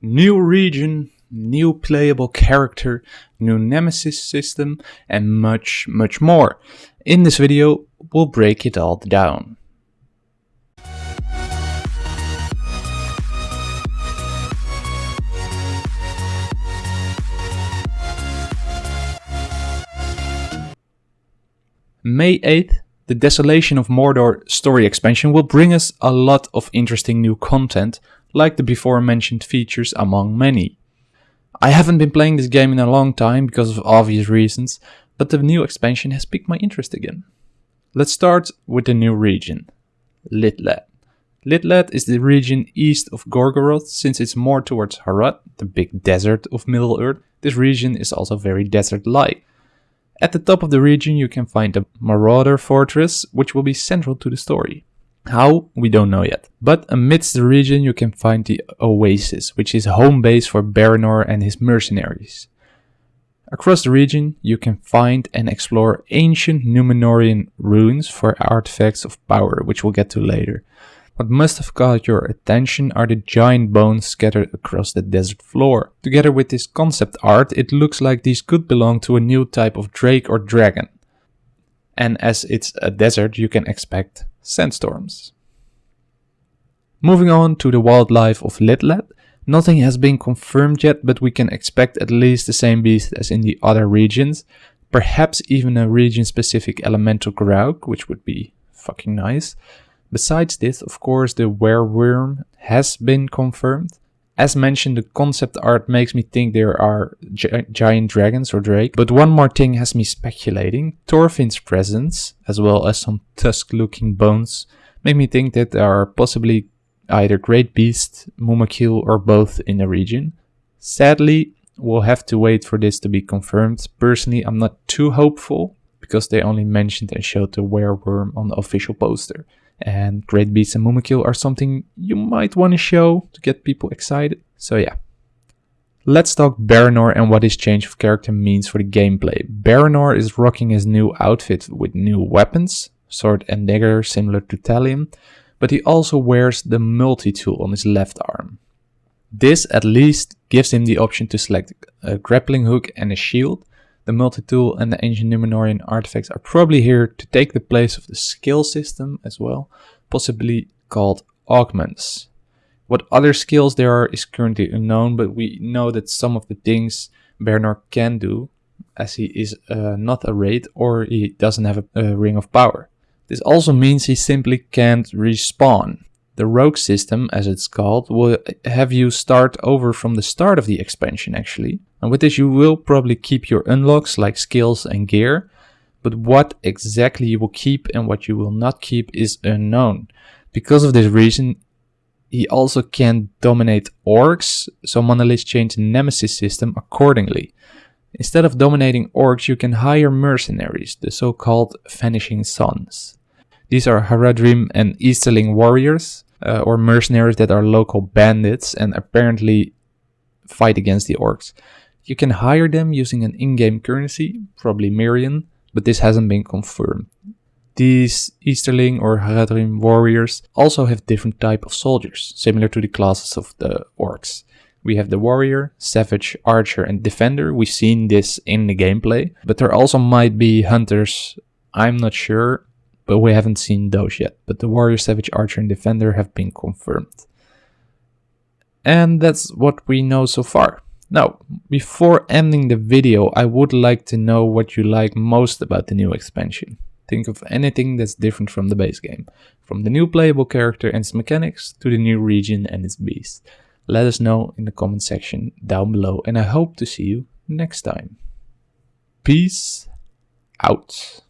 New region, new playable character, new nemesis system, and much, much more. In this video, we'll break it all down. May 8th, the Desolation of Mordor story expansion will bring us a lot of interesting new content, like the before mentioned features among many. I haven't been playing this game in a long time because of obvious reasons, but the new expansion has piqued my interest again. Let's start with the new region, Lithlad. Lithlad is the region east of Gorgoroth since it's more towards Harad, the big desert of Middle-earth. This region is also very desert-like. At the top of the region you can find the Marauder Fortress, which will be central to the story. How? We don't know yet. But amidst the region you can find the Oasis, which is home base for Baranor and his mercenaries. Across the region you can find and explore ancient Numenorean ruins for artifacts of power, which we'll get to later. What must have caught your attention are the giant bones scattered across the desert floor. Together with this concept art, it looks like these could belong to a new type of drake or dragon. And as it's a desert, you can expect sandstorms. Moving on to the wildlife of Lithlad, nothing has been confirmed yet, but we can expect at least the same beast as in the other regions. Perhaps even a region-specific elemental Graug, which would be fucking nice. Besides this, of course, the werewyrm has been confirmed. As mentioned, the concept art makes me think there are gi giant dragons or drake. But one more thing has me speculating. Thorfinn's presence, as well as some tusk-looking bones, make me think that there are possibly either great beast, Mumakil, or both in the region. Sadly, we'll have to wait for this to be confirmed. Personally, I'm not too hopeful, because they only mentioned and showed the werewyrm on the official poster. And Great Beasts and Mumakil are something you might want to show to get people excited. So yeah. Let's talk Baranor and what his change of character means for the gameplay. Baranor is rocking his new outfit with new weapons, sword and dagger similar to Talion, but he also wears the multi-tool on his left arm. This at least gives him the option to select a grappling hook and a shield, the multi-tool and the ancient Numenorean artifacts are probably here to take the place of the skill system as well, possibly called augments. What other skills there are is currently unknown, but we know that some of the things Baranor can do, as he is uh, not a wraith or he doesn't have a, a ring of power. This also means he simply can't respawn. The rogue system, as it's called, will have you start over from the start of the expansion actually, and with this you will probably keep your unlocks like skills and gear, but what exactly you will keep and what you will not keep is unknown. Because of this reason, he also can dominate orcs, so Monolith changed the Nemesis system accordingly. Instead of dominating orcs, you can hire mercenaries, the so-called Vanishing Sons. These are Haradrim and Easterling warriors, uh, or mercenaries that are local bandits and apparently fight against the orcs. You can hire them using an in-game currency, probably Mirian, but this hasn't been confirmed. These Easterling or Haradrim warriors also have different type of soldiers, similar to the classes of the orcs. We have the warrior, savage, archer and defender. We've seen this in the gameplay, but there also might be hunters. I'm not sure, but we haven't seen those yet. But the warrior, savage, archer and defender have been confirmed. And that's what we know so far. Now, before ending the video, I would like to know what you like most about the new expansion. Think of anything that's different from the base game, from the new playable character and its mechanics to the new region and its beast. Let us know in the comment section down below and I hope to see you next time. Peace out.